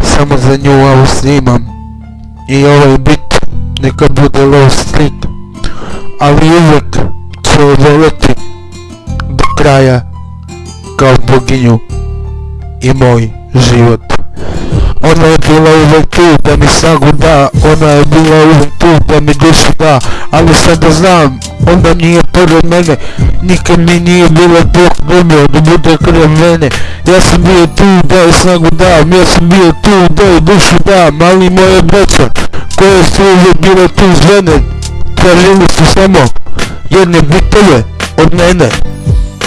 samo za nju ovo snimam. I ovaj bit neka bude low streak ali uvek će je do kraja kao boginju i moj život ona je bila uvek tu da mi snagu da ona je bila uvek tu da mi dušu da ali sada znam onda nije pored mene nikad mi nije bilo Bog domio da bude kraj mene. Ja sam bio tu da je snagu dam ja sam bio tu da je dušu dam ali moje braća koje su uvijek bile tu uz mene tražili su samo jedne bitove od mene.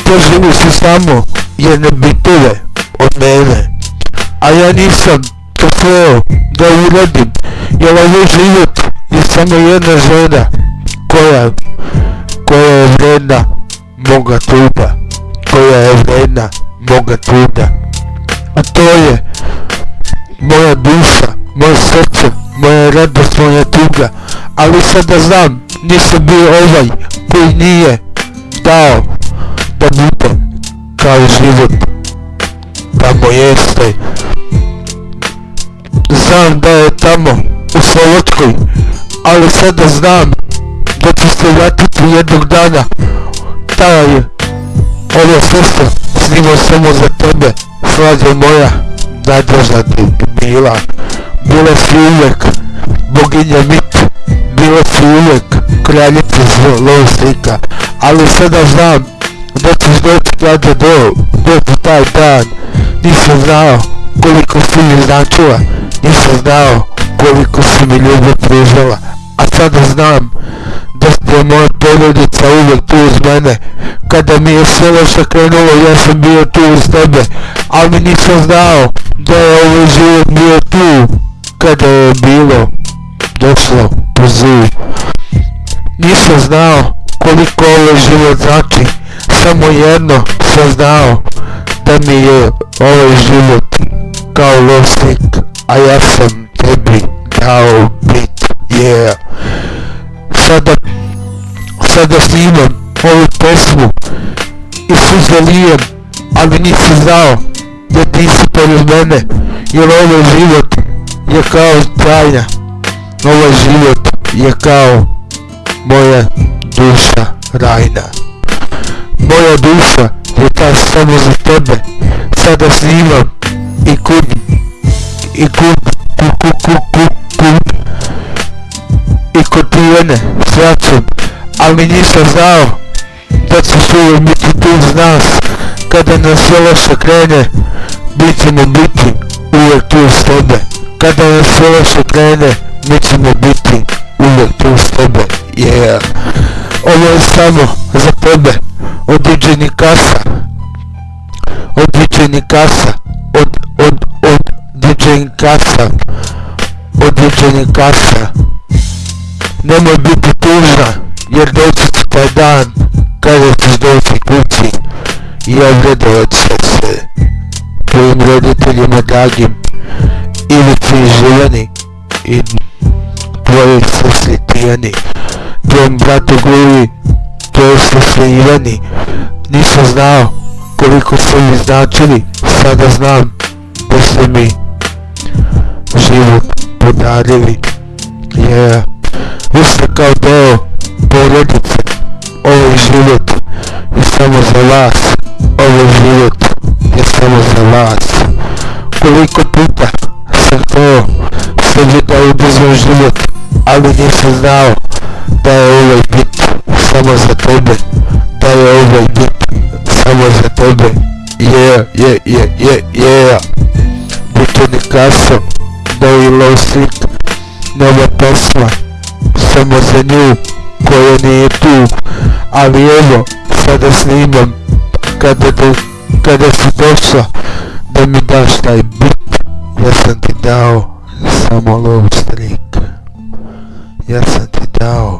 Tražili su samo jedne bitove od mene. A ja nisam to da uradim jer ovaj život je samo jedna žena koja koja je vredna moga truda koja je vredna moga truda. A to je moja duša moje srce moja radost moja tuga. Ali sada znam nisam bio ovaj koji nije dao da bude kao život. Tamo jeste znam da je tamo u Slovačkoj ali sada znam da ću se vratiti jednog dana. Taj ovo srce snimao samo za tebe svađa moja nadražna ti bila. Bila si uvijek boginja mit bila si uvijek kraljica zloslika ali sada znam da ćeš doći kada do doći taj dan. Nisam znao koliko si mi značila nisam znao koliko si mi ljubav pružala a sada znam da ste moja porodica uvijek tu uz mene. Kada mi je sve loše krenulo ja sam bio tu uz tebe ali nisam znao da je ovaj život bio tu kada je bilo došlo po zlu nisam znao koliko ovaj život znači samo jedno sam znao da mi je ovaj život kao losnik a ja sam tebi dao bit yeah. Sada sada snimam ovu pesmu i suze lijem ali nisi znao da ti si pored mene jer ovaj život je kao tajna ovaj život je kao moja duša rajna. Moja duša je ta samo za tebe. Sada snimam kod tijene svačem ali nisam znao da ćeš uvijek biti tu uz nas. Kada nas sve loše krene bit ćemo biti uvijek tu uz tebe. Kada nas sve loše krene mi ćemo biti uvijek tu uz tebe. Yeah. Ovo je samo za tebe. Od DJ Nikasa od DJ Nikasa od od od DJ Nikasa od DJ Nikasa nemoj biti tužna jer doći će taj dan kada ćeš doći kući i obredovat će se tvojim roditeljima dragim Ivici Živani i tvojoj sestri Tijani tvojom bratu Guvi tvojoj sestri Ivani. Nisam znao koliko ste mi značili sada znam da ste mi život podarili. Yeah ste kao deo porodice ovo je život je samo za vas ovo je život je samo za vas. Koliko puta sam to sebi da ubizam život ali nisam znao da je ovaj bit samo za tebe da je ovaj bit samo za tebe. Yeah yeah yeah yeah yeah. Bito Nikaso da je low street nova pesma samo za nju koja nije tu ali evo sada snimam kada do, kada si došla da mi daš taj bit. Ja sam ti dao samo low streak ja sam ti dao